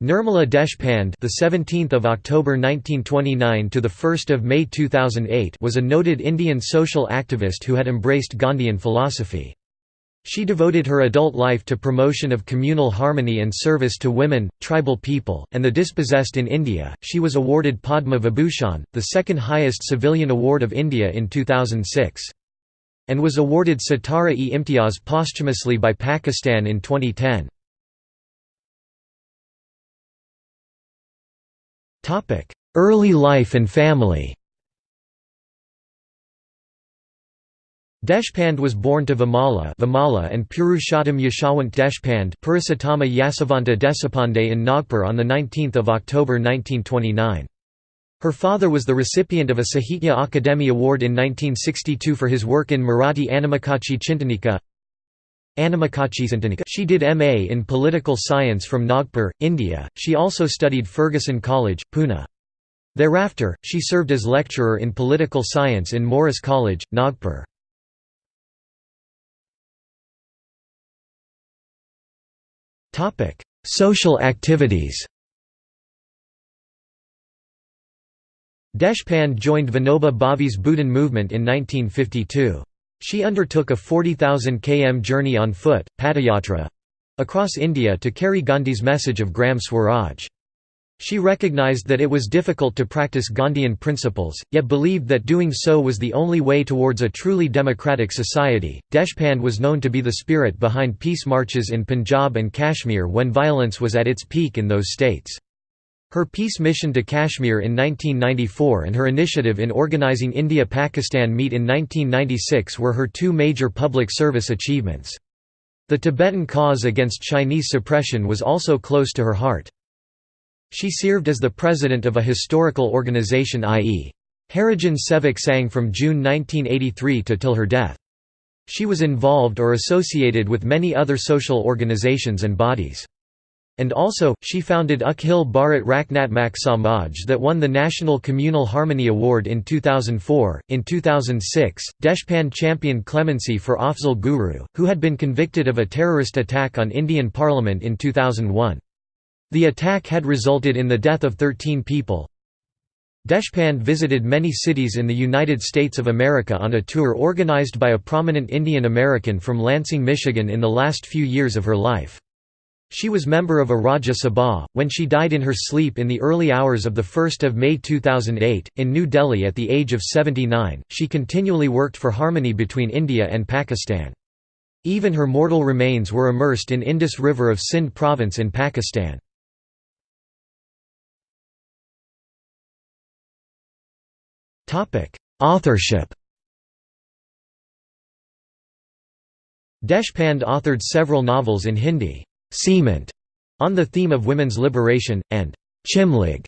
Nirmala Deshpande, the 17th of October 1929 to the 1st of May 2008, was a noted Indian social activist who had embraced Gandhian philosophy. She devoted her adult life to promotion of communal harmony and service to women, tribal people, and the dispossessed in India. She was awarded Padma Vibhushan, the second highest civilian award of India in 2006, and was awarded Sitara-e-Imtiaz posthumously by Pakistan in 2010. Early life and family Deshpande was born to Vimala, Vimala and Purushottam Yashawant Deshpande Purushottama Yasavanta Desapande in Nagpur on 19 October 1929. Her father was the recipient of a Sahitya Akademi Award in 1962 for his work in Marathi Anamikachi Chintanika she did MA in Political Science from Nagpur, India. She also studied Fergusson College, Pune. Thereafter, she served as lecturer in political science in Morris College, Nagpur. Social activities Deshpande joined Vinoba Bhave's Bhoodan movement in 1952. She undertook a 40,000 km journey on foot, Padayatra—across India to carry Gandhi's message of Gram Swaraj. She recognized that it was difficult to practice Gandhian principles, yet believed that doing so was the only way towards a truly democratic society. Deshpande was known to be the spirit behind peace marches in Punjab and Kashmir when violence was at its peak in those states. Her peace mission to Kashmir in 1994 and her initiative in organizing India-Pakistan meet in 1996 were her two major public service achievements. The Tibetan cause against Chinese suppression was also close to her heart. She served as the president of a historical organization i.e. Harijan Sevak Sangh from June 1983 to till her death. She was involved or associated with many other social organizations and bodies. And also, she founded Akhil Bharat Rachnatmak Samaj that won the National Communal Harmony Award in 2004. In 2006, Deshpande championed clemency for Afzal Guru, who had been convicted of a terrorist attack on Indian Parliament in 2001. The attack had resulted in the death of 13 people. Deshpande visited many cities in the United States of America on a tour organized by a prominent Indian American from Lansing, Michigan in the last few years of her life. She was member of a Rajya Sabha, when she died in her sleep in the early hours of 1 May 2008, in New Delhi at the age of 79. She continually worked for harmony between India and Pakistan. Even her mortal remains were immersed in Indus River of Sindh province in Pakistan. Authorship Deshpande authored several novels in Hindi. Cement, on the theme of women's liberation, and Chimlig,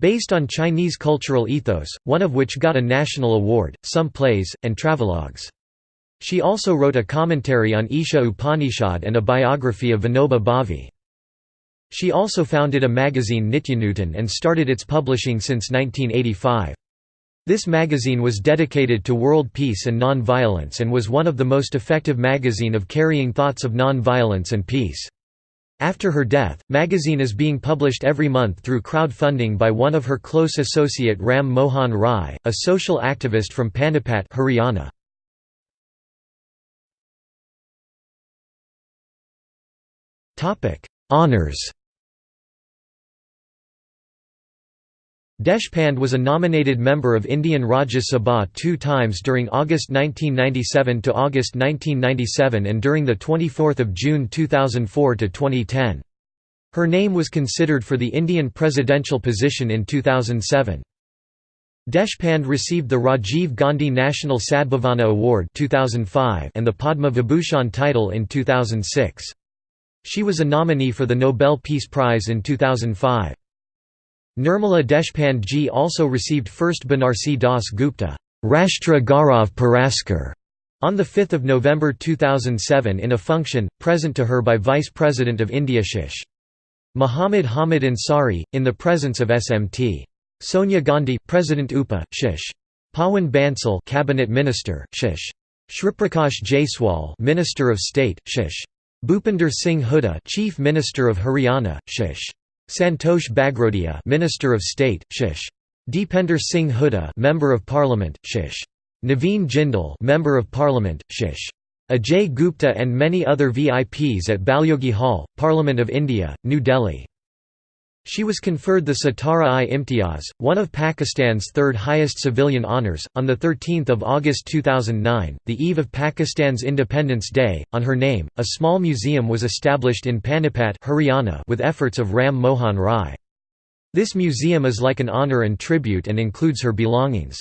based on Chinese cultural ethos, one of which got a national award, some plays, and travelogues. She also wrote a commentary on Isha Upanishad and a biography of Vinoba Bhave. She also founded a magazine Nityanutan and started its publishing since 1985. This magazine was dedicated to world peace and non-violence and was one of the most effective magazine of carrying thoughts of non-violence and peace. After her death, magazine is being published every month through crowdfunding by one of her close associate Ram Mohan Rai, a social activist from Panipat Haryana. Honours Deshpande was a nominated member of Indian Rajya Sabha two times during August 1997 to August 1997 and during 24 June 2004 to 2010. Her name was considered for the Indian presidential position in 2007. Deshpande received the Rajiv Gandhi National Sadbhavana Award 2005 and the Padma Vibhushan title in 2006. She was a nominee for the Nobel Peace Prize in 2005. Nirmala Deshpande also received first Banarsi Das Gupta Rashtra Gaurav Puraskar on 5 November 2007 in a function, present to her by Vice President of India Shish. Muhammad Hamid Ansari, in the presence of SMT. Sonia Gandhi, President UPA, Shish. Pawan Bansal, Cabinet Minister, Shish. Shriprakash Jaiswal, Minister of State, Shish. Bhupinder Singh Hooda, Chief Minister of Haryana, Shish. Santosh Bagrodia Minister of State, Shish. Deepinder Singh Hooda Member of Parliament, Shish. Naveen Jindal Member of Parliament, Shish. Ajay Gupta and many other VIPs at Balyogi Hall, Parliament of India, New Delhi. She was conferred the Sitara-e-Imtiaz, one of Pakistan's third highest civilian honours, on 13 August 2009, the eve of Pakistan's Independence Day. On her name, a small museum was established in Panipat Haryana with efforts of Ram Mohan Rai. This museum is like an honour and tribute and includes her belongings.